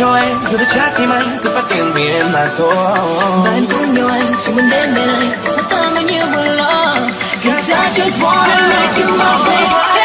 cho em. Dù đã trái tim anh cứ phát tiền vì em mà thôi. Và em cũng yêu anh, Chỉ muốn đến bên anh. Sao tới bao nhiêu buồn lo. Cause I just wanna make you my baby.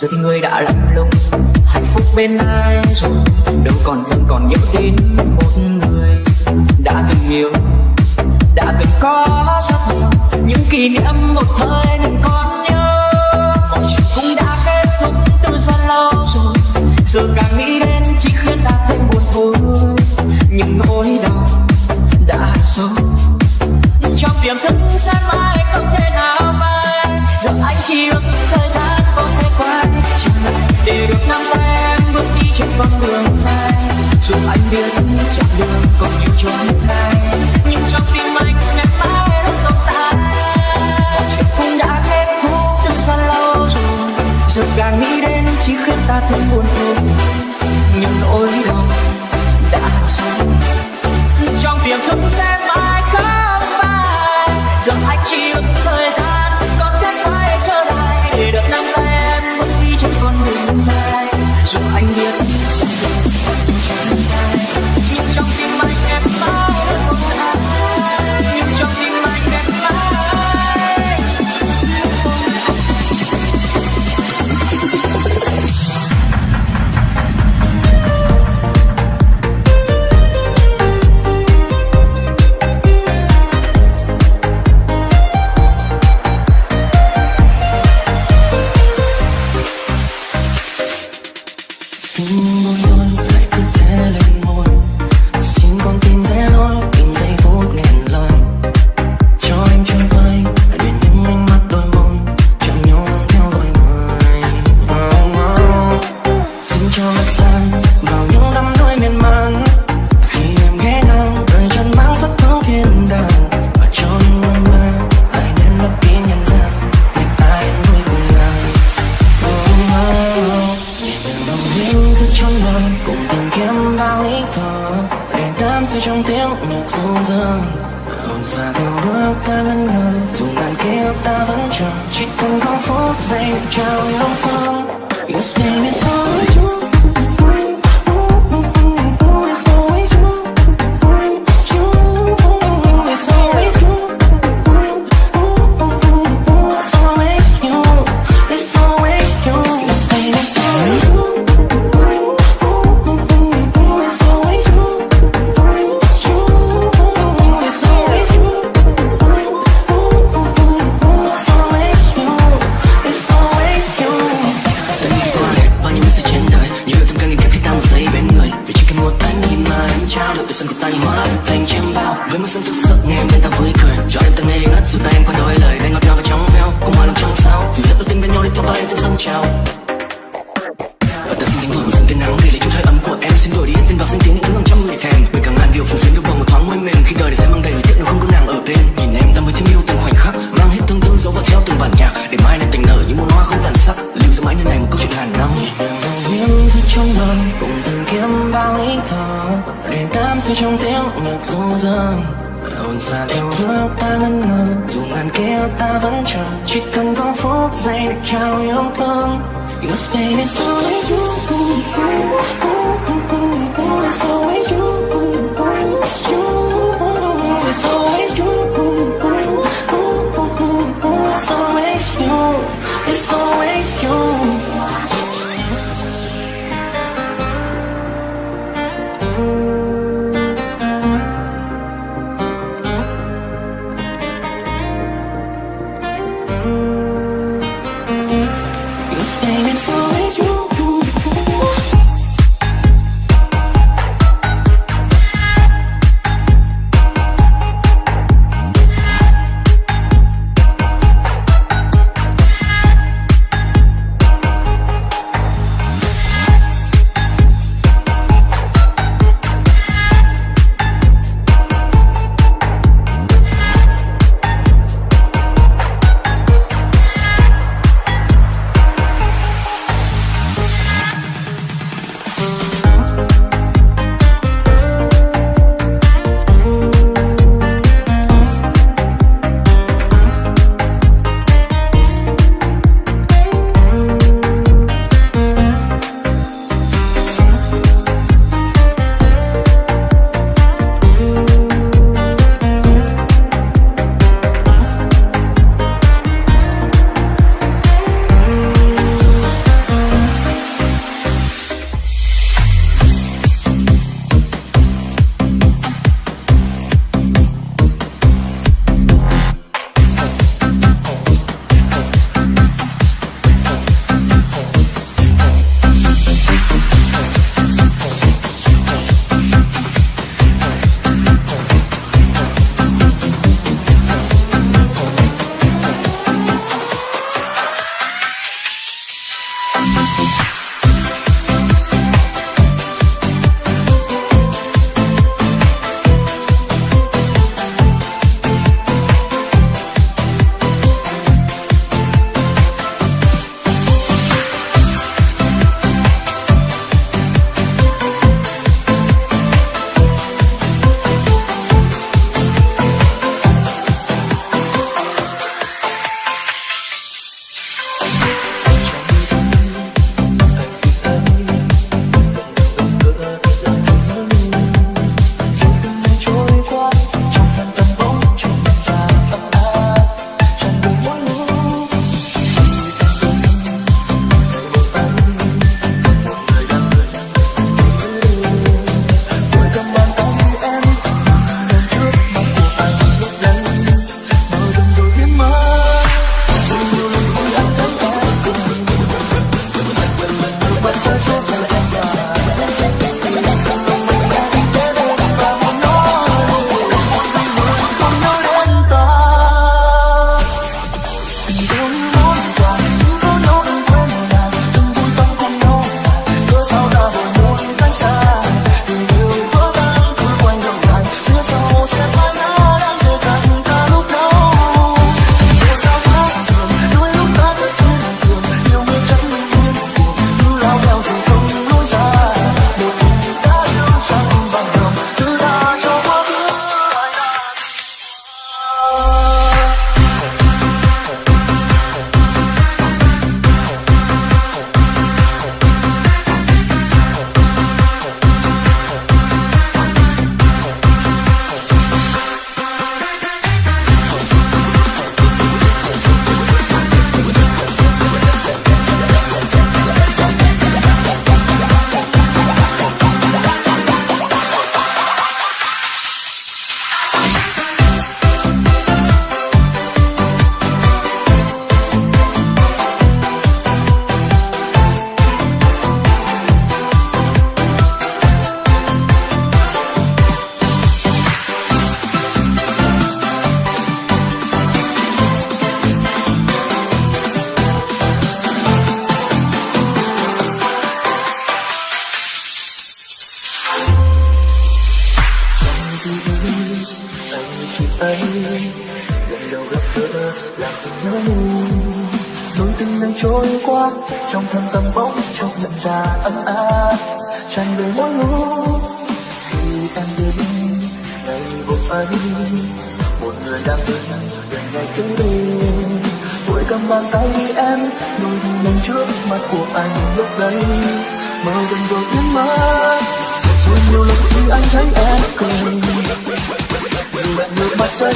giờ thì người đã lạnh lùng, hạnh phúc bên ai rồi? Đâu còn thân còn nhớ đến một người đã từng yêu, đã từng có gia đình những kỷ niệm một thời nên còn nhớ. Mọi chuyện cũng đã kết thúc từ rất lâu rồi. Giờ càng nghĩ đến chỉ khiến ta thêm buồn thôi. Những nỗi đau đã sâu trong tiềm thức sẽ mãi không thể nào phai. Giờ anh chỉ ước thời gian để được nắm tay em bước đi trên con đường dài. Dù anh biết chặng đường còn nhiều chốn gai nhưng trong tim anh ngày mai rất tồn tại chuyện cũng đã kết thúc từ xa lâu rồi. Giờ càng nghĩ đến chỉ khiến ta thêm buồn thương ta ngân ngờ Dù ngàn kia ta vẫn chờ. Chỉ cần có phút giây để trao yêu thương. It's always you. It's always you it's always you. It's always you. It's always you.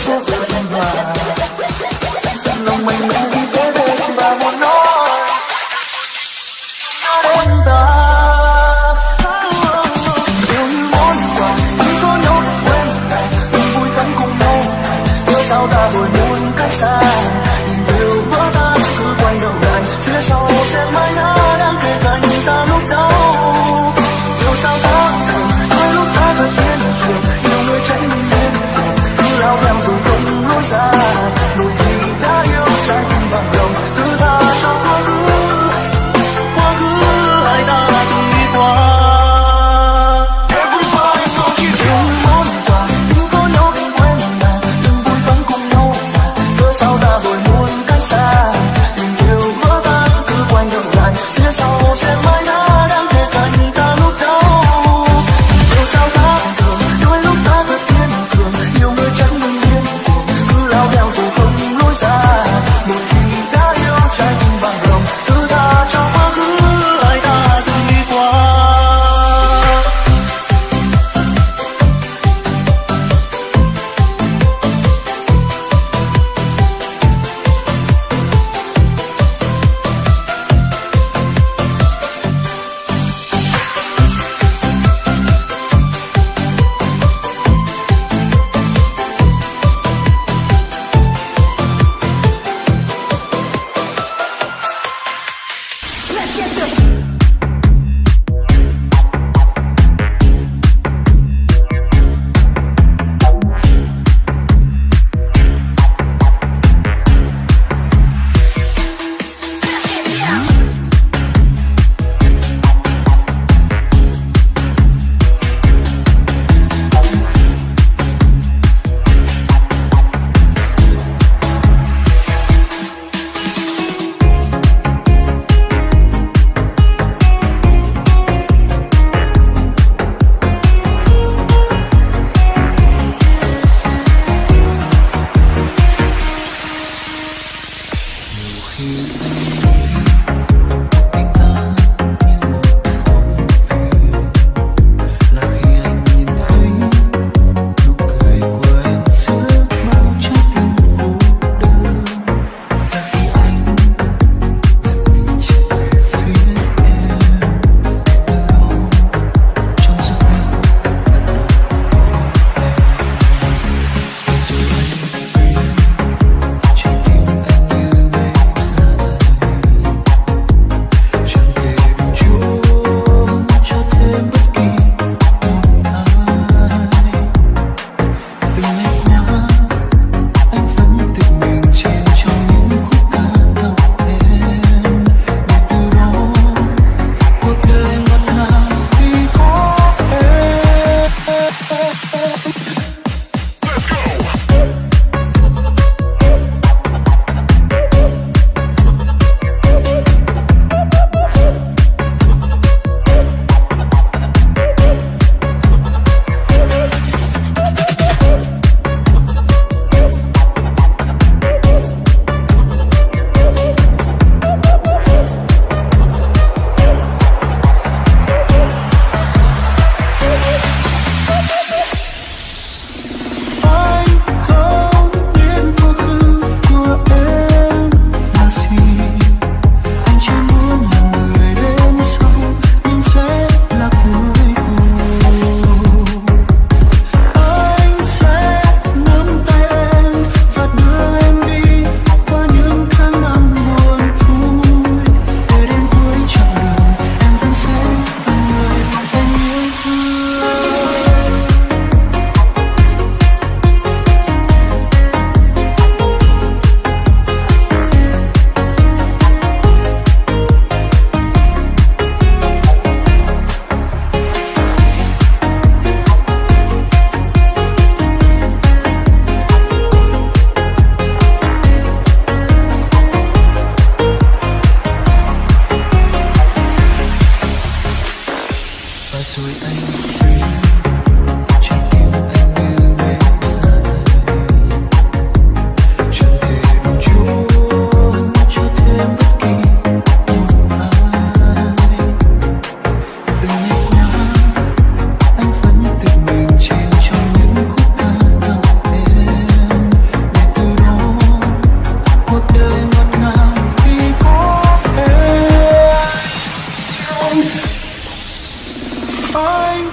So.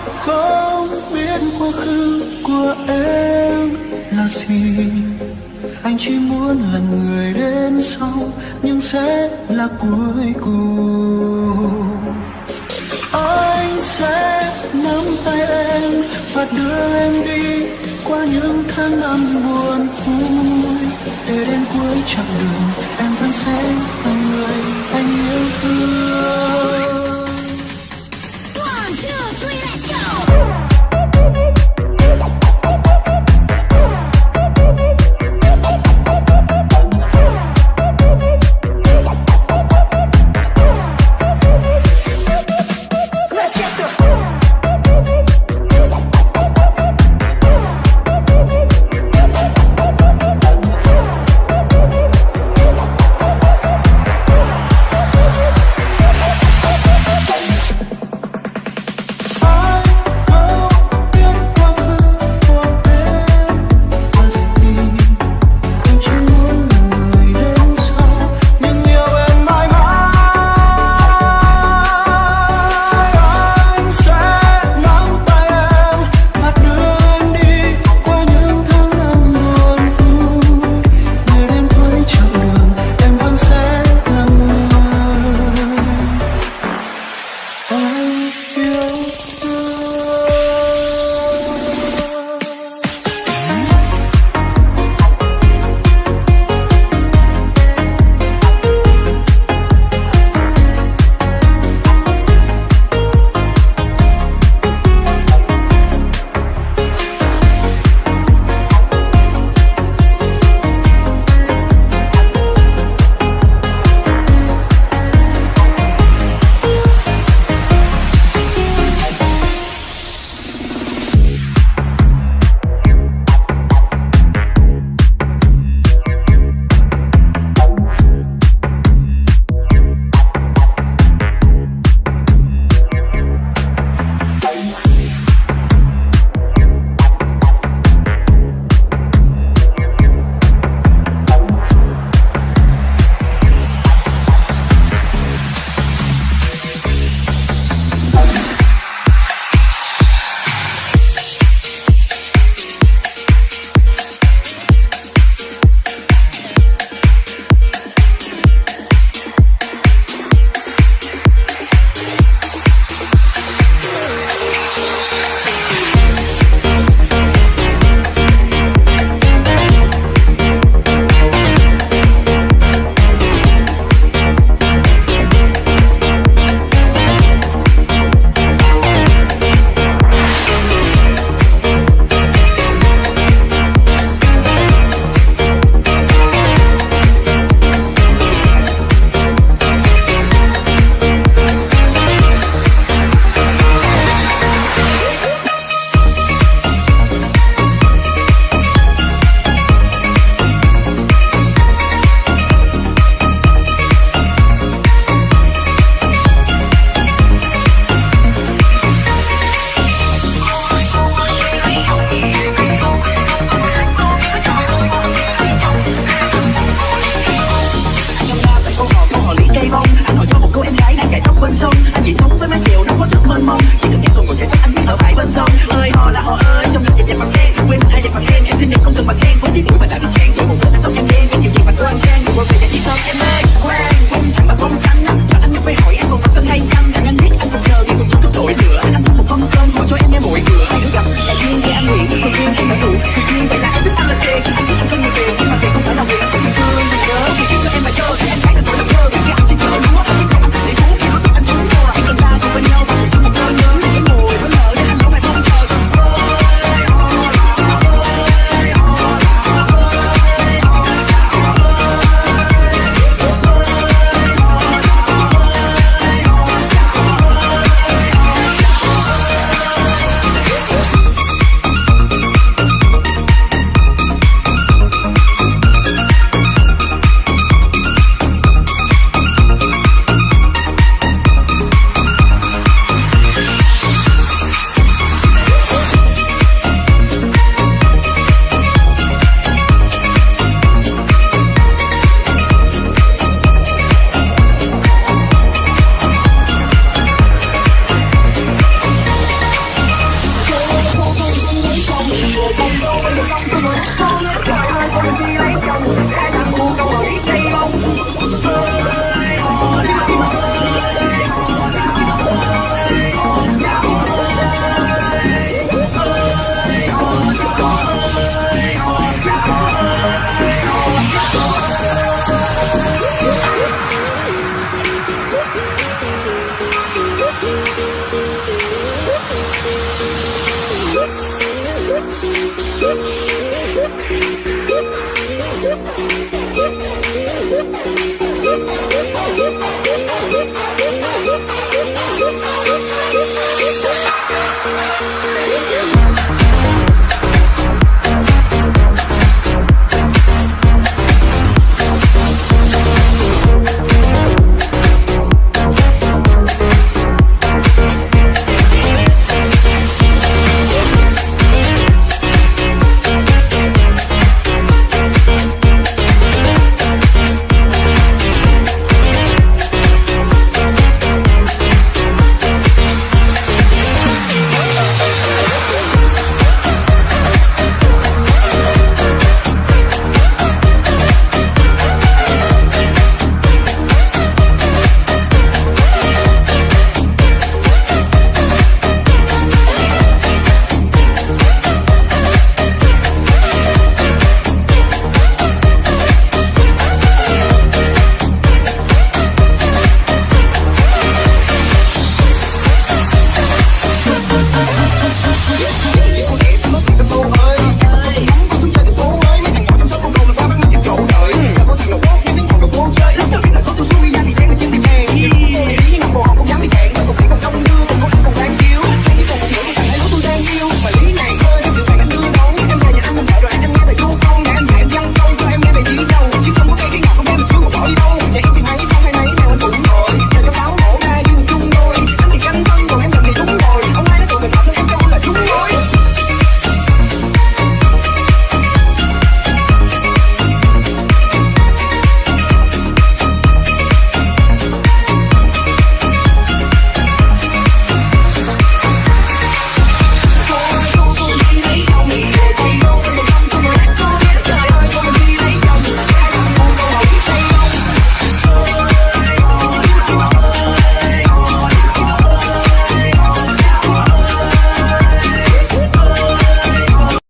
không biết quá khứ của em là gì. Anh chỉ muốn là người đến sau, nhưng sẽ là cuối cùng. Anh sẽ nắm tay em và đưa em đi qua những tháng năm buồn vui. Để đến cuối chặng đường, em vẫn sẽ là người anh yêu thương.